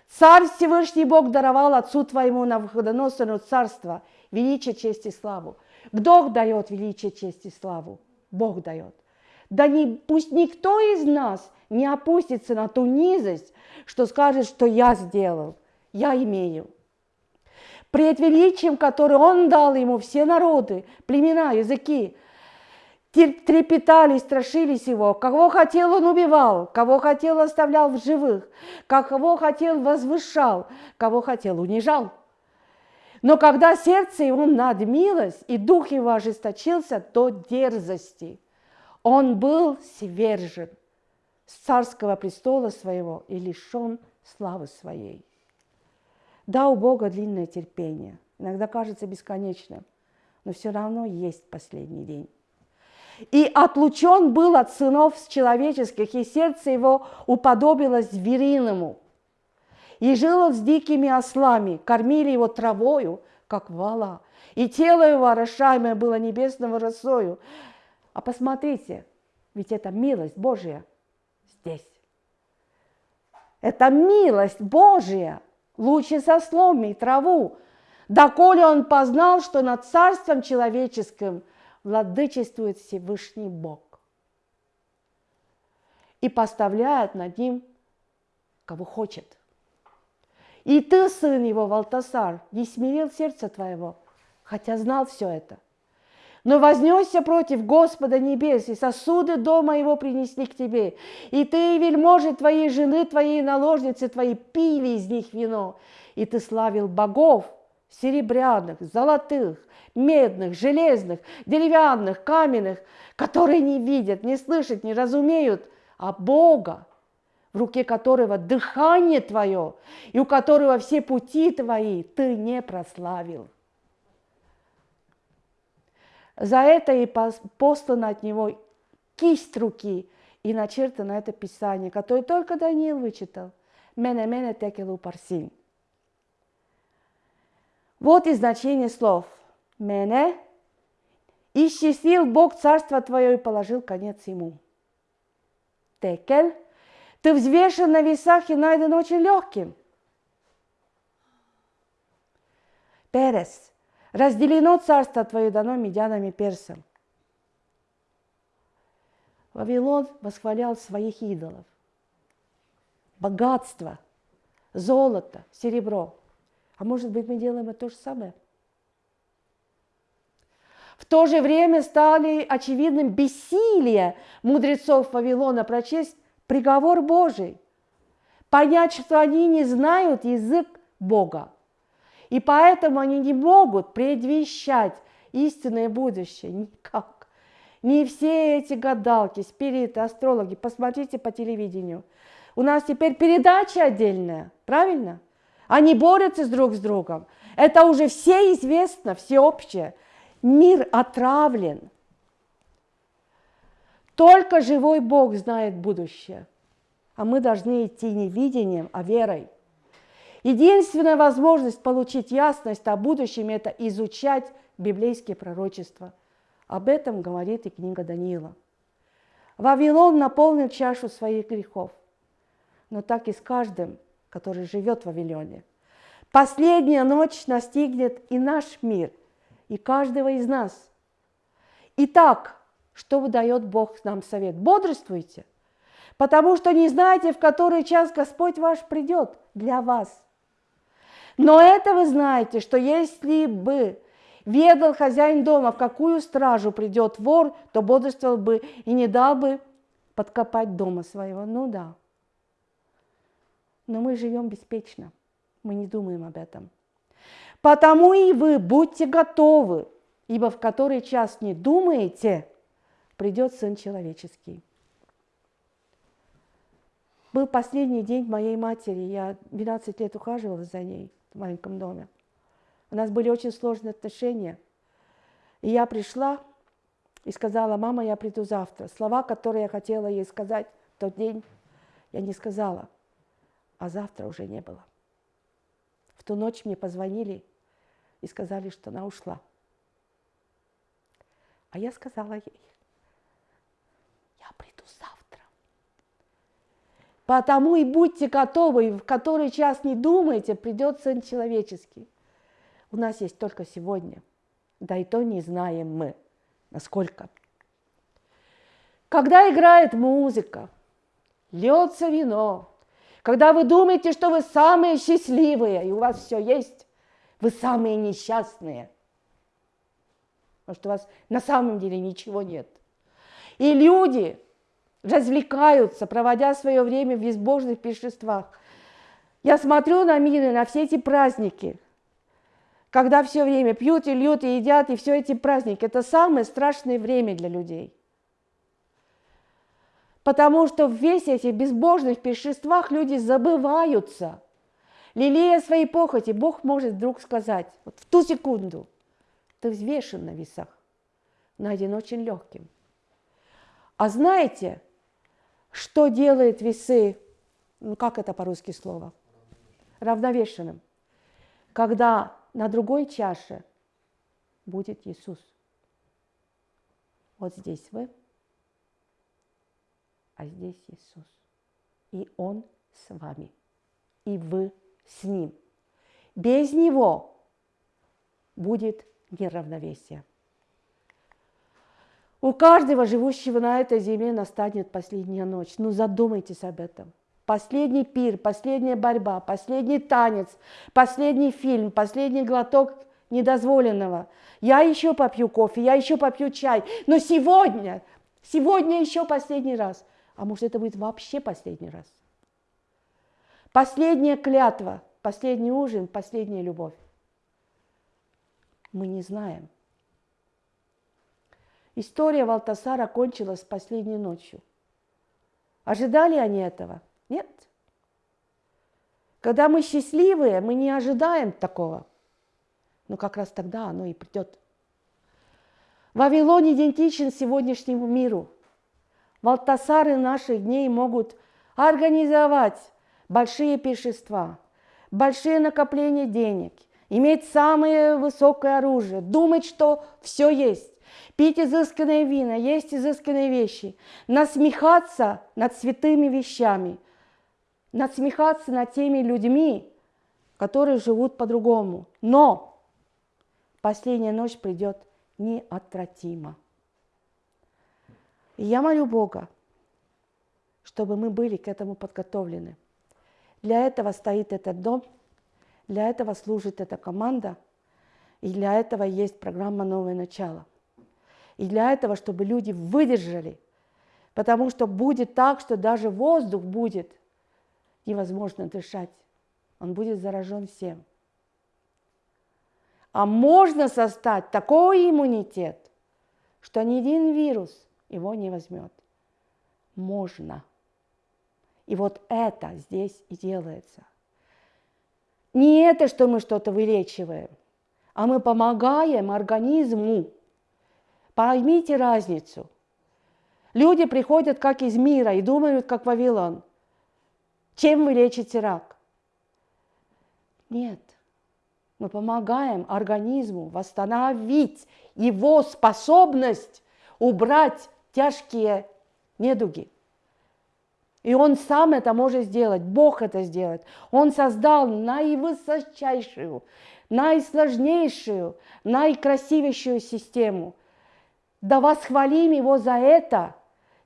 Speaker 1: Царь Всевышний Бог даровал отцу твоему на выходоносную царство, величие, честь и славу. Кто дает величие, честь и славу? Бог дает. Да не, пусть никто из нас не опустится на ту низость, что скажет, что я сделал, я имею. Пред величием, которое Он дал ему, все народы, племена, языки, трепетали, страшились его. Кого хотел, он убивал, кого хотел, оставлял в живых, кого хотел, возвышал, кого хотел, унижал. Но когда сердце его надмилось, и дух его ожесточился до дерзости, он был свержен с царского престола своего и лишен славы своей. Да, у Бога длинное терпение, иногда кажется бесконечным, но все равно есть последний день. И отлучен был от сынов человеческих, и сердце его уподобилось звериному. И жил он с дикими ослами, кормили его травою, как вала, и тело его, орошаемое было небесного росою. А посмотрите, ведь это милость Божья здесь. Это милость Божья, лучше со сломи и траву, доколе он познал, что над царством человеческим – владычествует Всевышний Бог и поставляет над ним, кого хочет. И ты, сын его, Валтасар, не смирил сердце твоего, хотя знал все это. Но вознесся против Господа небес, и сосуды дома его принесли к тебе. И ты, и вельможи твоей жены, твоей наложницы твои пили из них вино. И ты славил богов серебряных, золотых, медных, железных, деревянных, каменных, которые не видят, не слышат, не разумеют, а Бога, в руке которого дыхание твое, и у которого все пути твои ты не прославил. За это и послано от него кисть руки, и начертано это писание, которое только Даниил вычитал. Мене-мене текелу парсин. Вот и значение слов – мене, исчислил Бог царство твое и положил конец ему. Текель, ты взвешен на весах и найден очень легким. Перес, разделено царство твое дано медянам и персам. Вавилон восхвалял своих идолов. Богатство, золото, серебро. А может быть, мы делаем это то же самое – в то же время стали очевидным бессилие мудрецов Вавилона прочесть приговор Божий, понять, что они не знают язык Бога. И поэтому они не могут предвещать истинное будущее никак. Не все эти гадалки, спириты, астрологи, посмотрите по телевидению. У нас теперь передача отдельная, правильно? Они борются друг с другом. Это уже все известно, всеобщее. Мир отравлен. Только живой Бог знает будущее. А мы должны идти не видением, а верой. Единственная возможность получить ясность о будущем – это изучать библейские пророчества. Об этом говорит и книга Даниила. Вавилон наполнил чашу своих грехов, но так и с каждым, который живет в Вавилоне. Последняя ночь настигнет и наш мир – и каждого из нас. Итак, что дает Бог нам совет? Бодрствуйте, потому что не знаете, в который час Господь ваш придет для вас. Но это вы знаете, что если бы ведал хозяин дома, в какую стражу придет вор, то бодрствовал бы и не дал бы подкопать дома своего. Ну да. Но мы живем беспечно, мы не думаем об этом. Потому и вы будьте готовы, ибо в который час не думаете, придет Сын Человеческий. Был последний день моей матери, я 12 лет ухаживала за ней в маленьком доме. У нас были очень сложные отношения. И я пришла и сказала, мама, я приду завтра. Слова, которые я хотела ей сказать в тот день, я не сказала, а завтра уже не было. В ту ночь мне позвонили и сказали, что она ушла. А я сказала ей, я приду завтра. Потому и будьте готовы, в который час не думайте, придет Сын Человеческий. У нас есть только сегодня, да и то не знаем мы, насколько. Когда играет музыка, льется вино, когда вы думаете, что вы самые счастливые, и у вас все есть, вы самые несчастные. Потому что у вас на самом деле ничего нет. И люди развлекаются, проводя свое время в безбожных пиршествах. Я смотрю на мир и на все эти праздники, когда все время пьют и льют и едят, и все эти праздники. Это самое страшное время для людей. Потому что в весь этих безбожных пиршествах люди забываются. Лелея свои похоти, Бог может вдруг сказать, вот в ту секунду, ты взвешен на весах, найден очень легким. А знаете, что делает весы, ну как это по-русски слово? Равновешенным. Когда на другой чаше будет Иисус. Вот здесь вы, а здесь Иисус. И Он с вами, и вы с Ним. Без Него будет неравновесие. У каждого живущего на этой земле настанет последняя ночь. Ну задумайтесь об этом. Последний пир, последняя борьба, последний танец, последний фильм, последний глоток недозволенного. Я еще попью кофе, я еще попью чай, но сегодня, сегодня еще последний раз. А может это будет вообще последний раз? Последняя клятва, последний ужин, последняя любовь. Мы не знаем. История Валтасара кончилась последней ночью. Ожидали они этого? Нет. Когда мы счастливые, мы не ожидаем такого. Но как раз тогда оно и придет. Вавилон идентичен сегодняшнему миру. Валтасары наших дней могут организовать большие пиршества, большие накопления денег, иметь самое высокое оружие, думать, что все есть, пить изысканные вина, есть изысканные вещи, насмехаться над святыми вещами, насмехаться над теми людьми, которые живут по-другому. Но последняя ночь придет неотвратимо. И я молю Бога, чтобы мы были к этому подготовлены. Для этого стоит этот дом, для этого служит эта команда, и для этого есть программа «Новое начало». И для этого, чтобы люди выдержали, потому что будет так, что даже воздух будет невозможно дышать. Он будет заражен всем. А можно создать такой иммунитет, что ни один вирус его не возьмет. Можно. И вот это здесь и делается. Не это, что мы что-то вылечиваем, а мы помогаем организму. Поймите разницу. Люди приходят как из мира и думают, как Вавилон. Чем вы лечите рак? Нет. Мы помогаем организму восстановить его способность убрать тяжкие недуги. И он сам это может сделать, Бог это сделает. Он создал наивысочайшую, наисложнейшую, наикрасивейшую систему. Да восхвалим Его за это,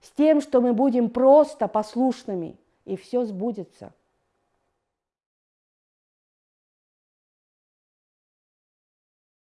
Speaker 1: с тем, что мы будем просто послушными, и все сбудется.